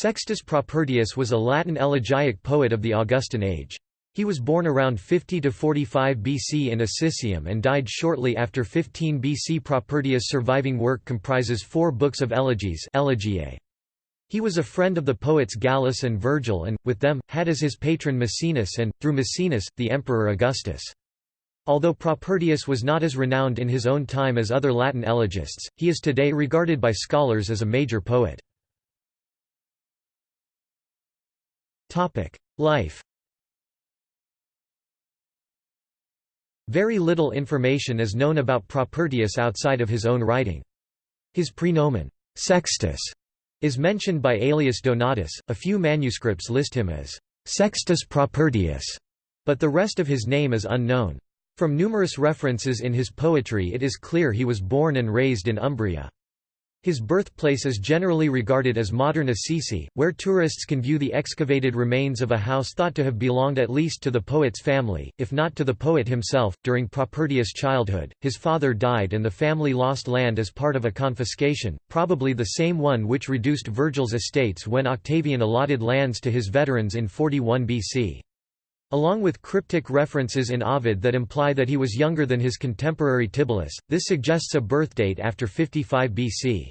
Sextus Propertius was a Latin elegiac poet of the Augustan age. He was born around 50 to 45 BC in Assisium and died shortly after 15 BC. Propertius' surviving work comprises four books of elegies elegiae. He was a friend of the poets Gallus and Virgil and, with them, had as his patron Maecenas and, through Maecenas, the Emperor Augustus. Although Propertius was not as renowned in his own time as other Latin elegists, he is today regarded by scholars as a major poet. Life Very little information is known about Propertius outside of his own writing. His prenomen, Sextus, is mentioned by Aelius Donatus. A few manuscripts list him as Sextus Propertius, but the rest of his name is unknown. From numerous references in his poetry it is clear he was born and raised in Umbria. His birthplace is generally regarded as modern Assisi, where tourists can view the excavated remains of a house thought to have belonged at least to the poet's family, if not to the poet himself. During Propertius' childhood, his father died and the family lost land as part of a confiscation, probably the same one which reduced Virgil's estates when Octavian allotted lands to his veterans in 41 BC. Along with cryptic references in Ovid that imply that he was younger than his contemporary Tibullus, this suggests a birthdate after 55 BC.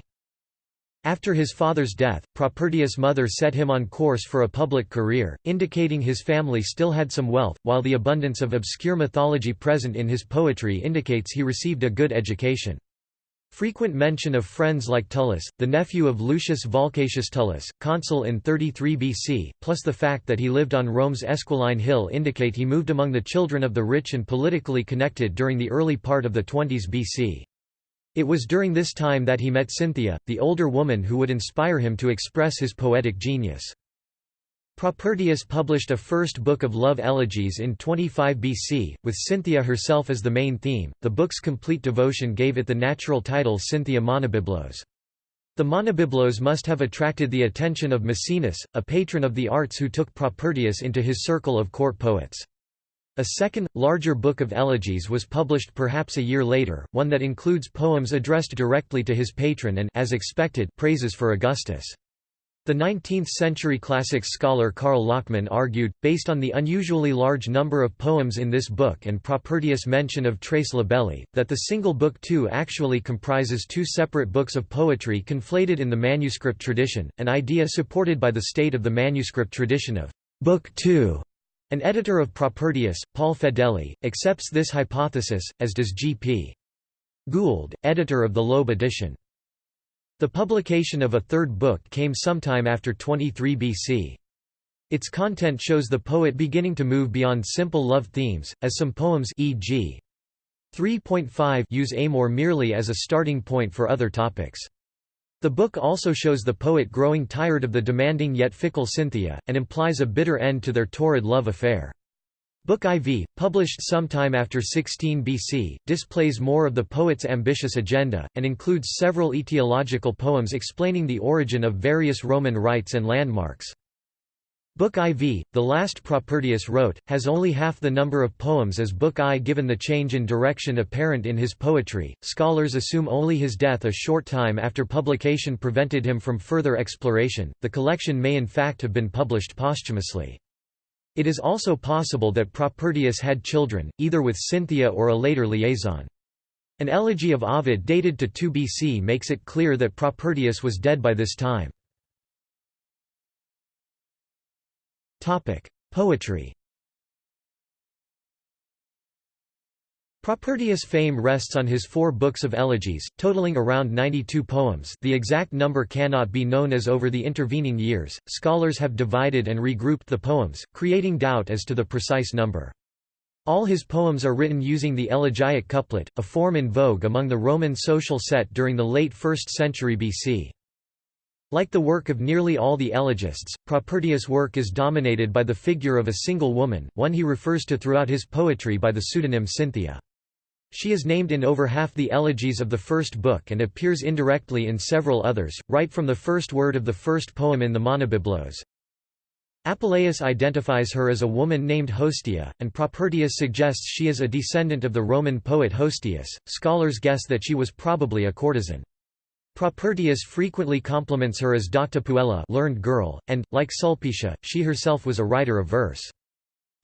After his father's death, Propertius' mother set him on course for a public career, indicating his family still had some wealth, while the abundance of obscure mythology present in his poetry indicates he received a good education. Frequent mention of friends like Tullus, the nephew of Lucius Volcatius Tullus, consul in 33 BC, plus the fact that he lived on Rome's Esquiline Hill indicate he moved among the children of the rich and politically connected during the early part of the 20s BC. It was during this time that he met Cynthia, the older woman who would inspire him to express his poetic genius. Propertius published a first book of love elegies in 25 BC, with Cynthia herself as the main theme. The book's complete devotion gave it the natural title Cynthia Monobiblos. The Monobiblos must have attracted the attention of Maecenas, a patron of the arts who took Propertius into his circle of court poets. A second, larger book of elegies was published perhaps a year later, one that includes poems addressed directly to his patron and as expected, praises for Augustus. The 19th-century classics scholar Karl Lachmann argued, based on the unusually large number of poems in this book and Propertius' mention of Tres Libelli, that the single book too actually comprises two separate books of poetry conflated in the manuscript tradition, an idea supported by the state of the manuscript tradition of Book 2. An editor of Propertius, Paul Fedeli, accepts this hypothesis, as does G. P. Gould, editor of the Loeb edition. The publication of a third book came sometime after 23 BC. Its content shows the poet beginning to move beyond simple love themes, as some poems e.g. 3.5 use amor merely as a starting point for other topics. The book also shows the poet growing tired of the demanding yet fickle Cynthia, and implies a bitter end to their torrid love affair. Book IV, published sometime after 16 BC, displays more of the poet's ambitious agenda, and includes several etiological poems explaining the origin of various Roman rites and landmarks. Book IV, the last Propertius wrote, has only half the number of poems as Book I given the change in direction apparent in his poetry. Scholars assume only his death a short time after publication prevented him from further exploration. The collection may in fact have been published posthumously. It is also possible that Propertius had children, either with Cynthia or a later liaison. An elegy of Ovid dated to 2 BC makes it clear that Propertius was dead by this time. Poetry Propertius' fame rests on his four books of elegies, totaling around 92 poems the exact number cannot be known as over the intervening years, scholars have divided and regrouped the poems, creating doubt as to the precise number. All his poems are written using the elegiac couplet, a form in vogue among the Roman social set during the late 1st century BC. Like the work of nearly all the elegists, Propertius' work is dominated by the figure of a single woman, one he refers to throughout his poetry by the pseudonym Cynthia. She is named in over half the elegies of the first book and appears indirectly in several others, right from the first word of the first poem in the Monobiblos. Apuleius identifies her as a woman named Hostia, and Propertius suggests she is a descendant of the Roman poet Hostius. Scholars guess that she was probably a courtesan. Propertius frequently compliments her as Docta puella learned girl, and, like Sulpicia, she herself was a writer of verse.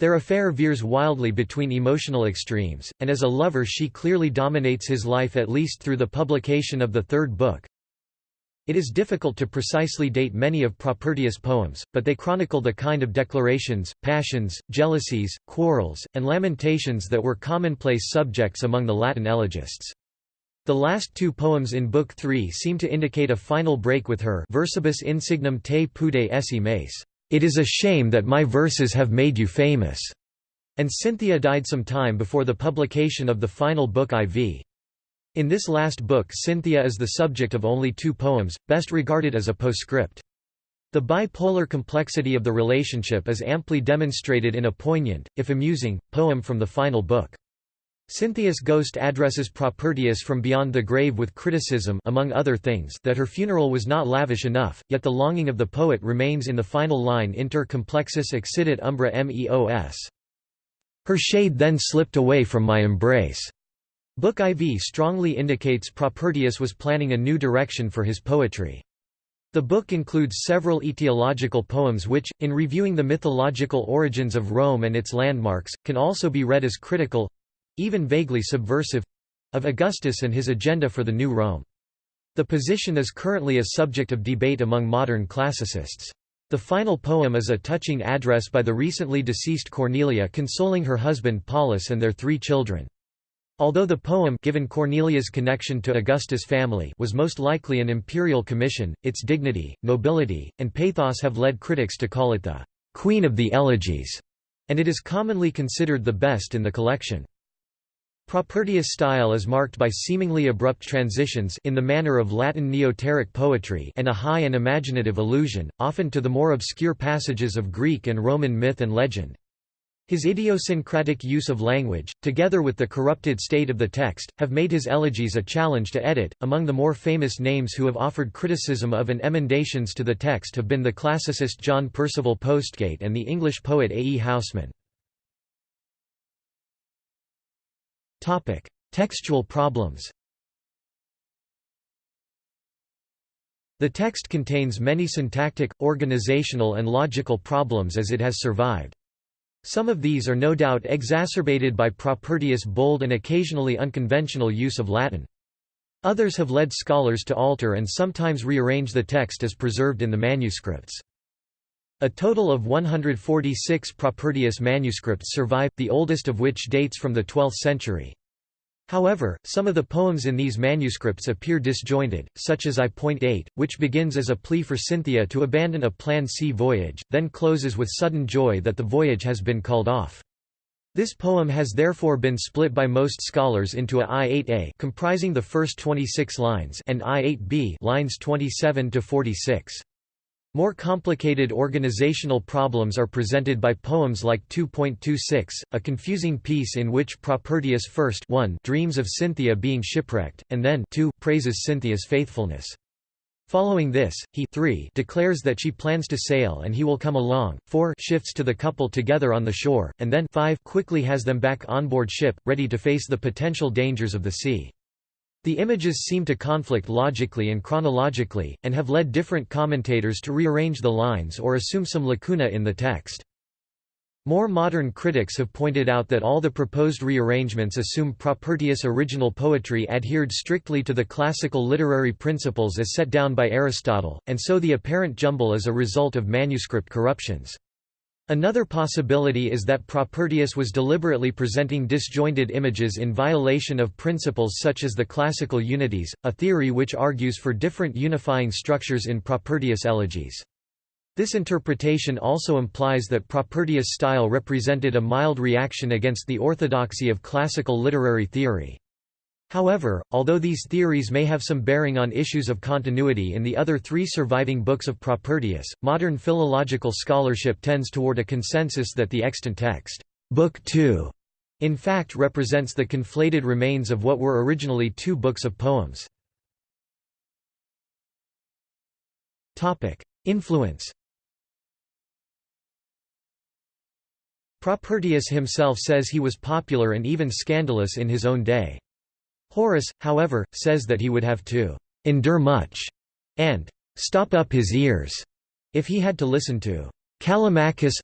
Their affair veers wildly between emotional extremes, and as a lover she clearly dominates his life at least through the publication of the third book. It is difficult to precisely date many of Propertius' poems, but they chronicle the kind of declarations, passions, jealousies, quarrels, and lamentations that were commonplace subjects among the Latin elegists. The last two poems in Book 3 seem to indicate a final break with her versibus insignem te pudet esse meis. It is a shame that my verses have made you famous." And Cynthia died some time before the publication of the final book IV. In this last book Cynthia is the subject of only two poems, best regarded as a postscript. The bipolar complexity of the relationship is amply demonstrated in a poignant, if amusing, poem from the final book. Cynthia's ghost addresses Propertius from beyond the grave with criticism among other things that her funeral was not lavish enough, yet the longing of the poet remains in the final line inter complexus excidit umbra meos. Her shade then slipped away from my embrace. Book IV strongly indicates Propertius was planning a new direction for his poetry. The book includes several etiological poems which, in reviewing the mythological origins of Rome and its landmarks, can also be read as critical, even vaguely subversive—of Augustus and his agenda for the New Rome. The position is currently a subject of debate among modern classicists. The final poem is a touching address by the recently deceased Cornelia consoling her husband Paulus and their three children. Although the poem given Cornelia's connection to Augustus' family was most likely an imperial commission, its dignity, nobility, and pathos have led critics to call it the «queen of the elegies», and it is commonly considered the best in the collection. Propertius' style is marked by seemingly abrupt transitions in the manner of Latin neoteric poetry and a high and imaginative allusion, often to the more obscure passages of Greek and Roman myth and legend. His idiosyncratic use of language, together with the corrupted state of the text, have made his elegies a challenge to edit. Among the more famous names who have offered criticism of and emendations to the text have been the classicist John Percival Postgate and the English poet A. E. Housman. Textual problems The text contains many syntactic, organizational and logical problems as it has survived. Some of these are no doubt exacerbated by Propertius' bold and occasionally unconventional use of Latin. Others have led scholars to alter and sometimes rearrange the text as preserved in the manuscripts. A total of 146 Propertius manuscripts survive, the oldest of which dates from the 12th century. However, some of the poems in these manuscripts appear disjointed, such as I.8, which begins as a plea for Cynthia to abandon a planned sea voyage, then closes with sudden joy that the voyage has been called off. This poem has therefore been split by most scholars into a I8a comprising the first 26 lines and I8b lines 27 to 46. More complicated organizational problems are presented by poems like 2.26, a confusing piece in which Propertius first 1 dreams of Cynthia being shipwrecked, and then 2 praises Cynthia's faithfulness. Following this, he 3 declares that she plans to sail and he will come along, 4 shifts to the couple together on the shore, and then 5 quickly has them back on board ship, ready to face the potential dangers of the sea. The images seem to conflict logically and chronologically, and have led different commentators to rearrange the lines or assume some lacuna in the text. More modern critics have pointed out that all the proposed rearrangements assume Propertius' original poetry adhered strictly to the classical literary principles as set down by Aristotle, and so the apparent jumble is a result of manuscript corruptions. Another possibility is that Propertius was deliberately presenting disjointed images in violation of principles such as the classical unities, a theory which argues for different unifying structures in Propertius' elegies. This interpretation also implies that Propertius' style represented a mild reaction against the orthodoxy of classical literary theory. However, although these theories may have some bearing on issues of continuity in the other three surviving books of Propertius, modern philological scholarship tends toward a consensus that the extant text, Book 2, in fact represents the conflated remains of what were originally two books of poems. Influence Propertius himself says he was popular and even scandalous in his own day. Horace, however, says that he would have to endure much, and stop up his ears, if he had to listen to Callimachus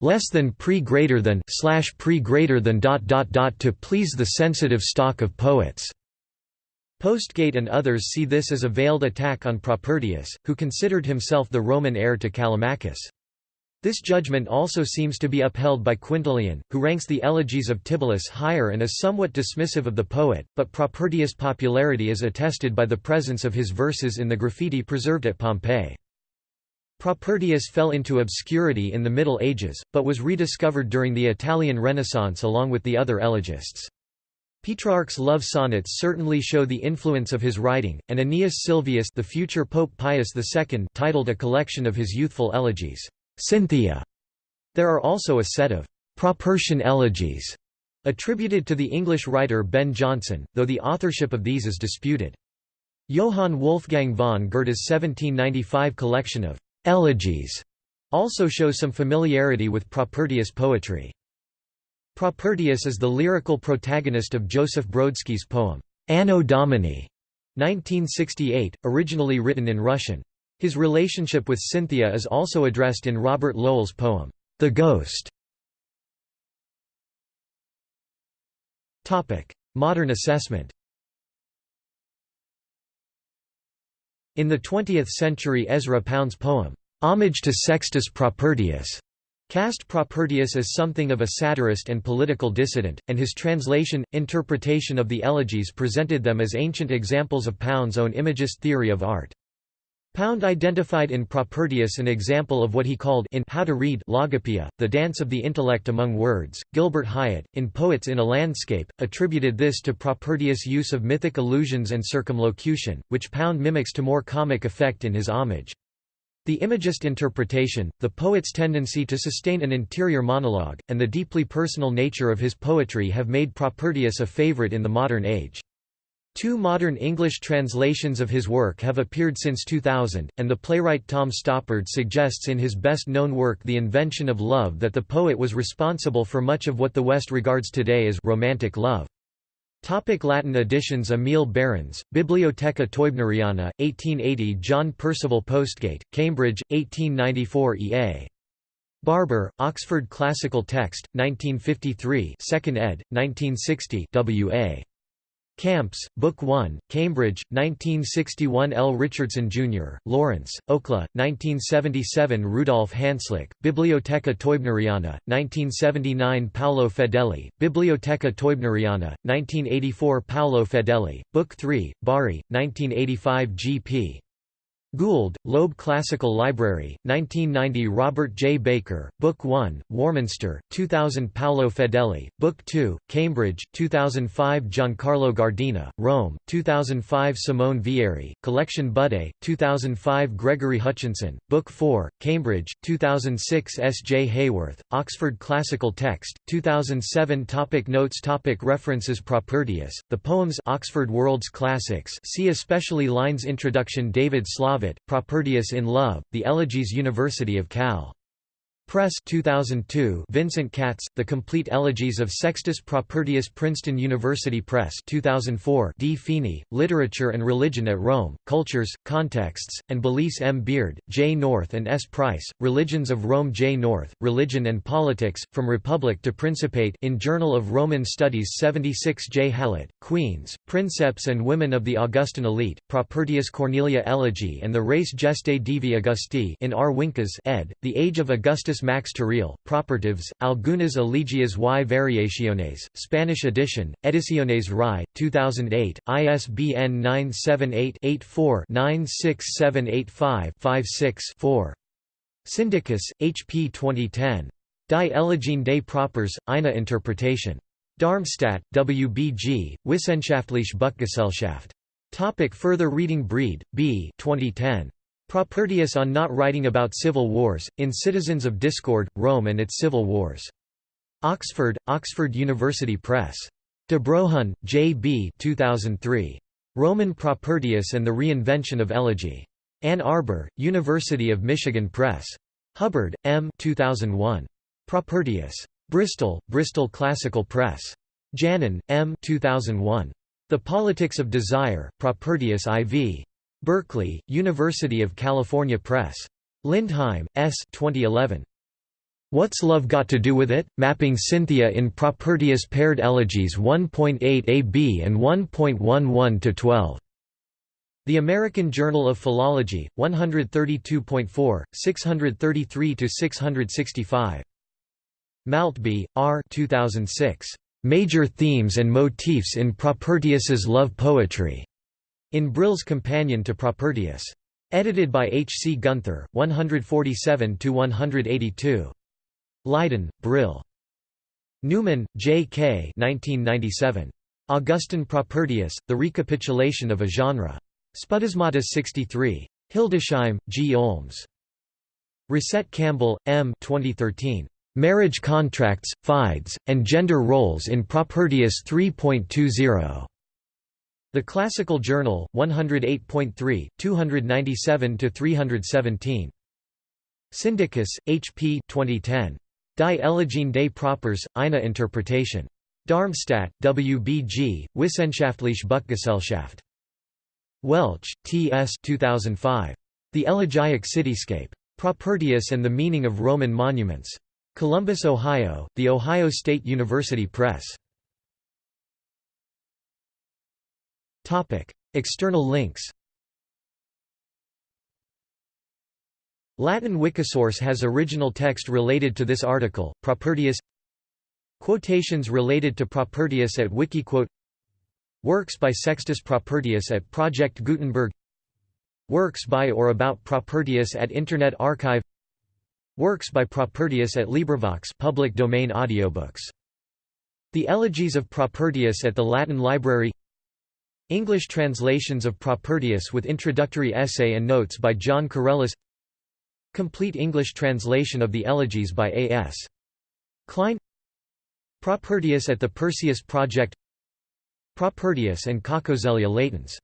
less than pre greater than slash pre greater than dot dot dot to please the sensitive stock of poets. Postgate and others see this as a veiled attack on Propertius, who considered himself the Roman heir to Callimachus. This judgment also seems to be upheld by Quintilian, who ranks the elegies of Tibullus higher and is somewhat dismissive of the poet, but Propertius' popularity is attested by the presence of his verses in the graffiti preserved at Pompeii. Propertius fell into obscurity in the Middle Ages, but was rediscovered during the Italian Renaissance along with the other elegists. Petrarch's love sonnets certainly show the influence of his writing, and Aeneas Sylvius the future Pope Pius II titled a collection of his youthful elegies, Cynthia. There are also a set of Propertian elegies attributed to the English writer Ben Jonson, though the authorship of these is disputed. Johann Wolfgang von Goethe's 1795 collection of Elegies also show some familiarity with Propertius poetry. Propertius is the lyrical protagonist of Joseph Brodsky's poem, Anno Domini, 1968, originally written in Russian. His relationship with Cynthia is also addressed in Robert Lowell's poem, The Ghost. Modern assessment In the 20th century Ezra Pound's poem, "'Homage to Sextus Propertius' cast Propertius as something of a satirist and political dissident, and his translation, interpretation of the elegies presented them as ancient examples of Pound's own imagist theory of art. Pound identified in Propertius an example of what he called in How to Read Logopoeia, the dance of the intellect among words. Gilbert Highet, in Poets in a Landscape, attributed this to Propertius' use of mythic allusions and circumlocution, which Pound mimics to more comic effect in his homage. The imagist interpretation, the poet's tendency to sustain an interior monologue, and the deeply personal nature of his poetry have made Propertius a favorite in the modern age. Two modern English translations of his work have appeared since 2000, and the playwright Tom Stoppard suggests in his best-known work The Invention of Love that the poet was responsible for much of what the West regards today as romantic love. Topic Latin editions Emil Baehrens, Bibliotheca Teubneriana, 1880 John Percival Postgate, Cambridge, 1894 E.A. Barber, Oxford Classical Text, 1953 2nd ed., 1960 W.A. Camps, Book 1, Cambridge, 1961 L. Richardson, Jr., Lawrence, Okla, 1977 Rudolf Hanslik, Bibliotheca Teubneriana, 1979 Paolo Fedeli, Bibliotheca Teubneriana, 1984 Paolo Fedeli, Book 3, Bari, 1985 G.P. Gould, Loeb Classical Library, 1990 Robert J. Baker, Book 1, Warminster, 2000 Paolo Fedeli, Book 2, Cambridge, 2005 Giancarlo Giardina, Rome, 2005 Simone Vieri, Collection Budé, 2005 Gregory Hutchinson, Book 4, Cambridge, 2006 S. J. Heyworth, Oxford Classical Text, 2007 topic Notes topic References Propertius, The Poems Oxford World's Classics see especially lines Introduction David Slavitt Propertius in Love, The Elegies University of Cal. Press 2002 Vincent Katz, The Complete Elegies of Sextus Propertius Princeton University Press 2004 D. Feeney, Literature and Religion at Rome, Cultures, Contexts, and Belize M. Beard, J. North and S. Price, Religions of Rome J. North, Religion and Politics, From Republic to Principate in Journal of Roman Studies 76 J. Hallett, Queens, Princeps and Women of the Augustan Elite, Propertius Cornelia Elegy and the Res Gestae Divi Augusti in R. Winkes ed., The Age of Augustus Max Terreal, Propertives, Algunas Elegias y Variaciones, Spanish edition, Ediciones RAI, 2008, ISBN 978-84-96785-56-4. Syndikus, H. P. 2010. Die Elegien des Properz, eine Interpretation. Darmstadt, WBG, Wissenschaftliche Buchgesellschaft. Topic further reading Breed, B. 2010. Propertius on not writing about civil wars, in Citizens of Discord, Rome and its Civil Wars. Oxford, Oxford University Press. De Brohun, J. B. 2003. Roman Propertius and the Reinvention of Elegy. Ann Arbor, University of Michigan Press. Hubbard, M. 2001. Propertius. Bristol, Bristol Classical Press. Janan, M. 2001. The Politics of Desire, Propertius IV. Berkeley, University of California Press. Lindheim, S. 2011. What's Love Got to Do with It? Mapping Cynthia in Propertius Paired Elegies 1.8 AB and 1.11-12. The American Journal of Philology, 132.4, 633–665. Maltby, R. 2006. Major Themes and Motifs in Propertius's Love Poetry. In Brill's Companion to Propertius. Edited by H. C. Gunther, 147–182. Leiden, Brill. Newman, J. K. 1997. Augustan Propertius, The Recapitulation of a Genre. Spudasmata 63. Hildesheim, G. Olms. Resett Campbell, M. 2013. Marriage Contracts, Fides, and Gender Roles in Propertius 3.20. The Classical Journal, 108.3, 297–317. Syndikus, H. P. 2010. Die Elegien des Properz, eine Interpretation. Darmstadt, WBG, Wissenschaftliche Buchgesellschaft. Welch, T. S. 2005. The Elegiac Cityscape. Propertius and the Meaning of Roman Monuments. Columbus, Ohio, The Ohio State University Press. External links Latin Wikisource has original text related to this article, Propertius. Quotations related to Propertius at Wikiquote. Works by Sextus Propertius at Project Gutenberg. Works by or about Propertius at Internet Archive. Works by Propertius at LibriVox public domain audiobooks. The Elegies of Propertius at the Latin Library English translations of Propertius with introductory essay and notes by Jon Corelis Complete English translation of the Elegies by A. S. Klein Propertius at the Perseus Project Propertius and Coccozelia latens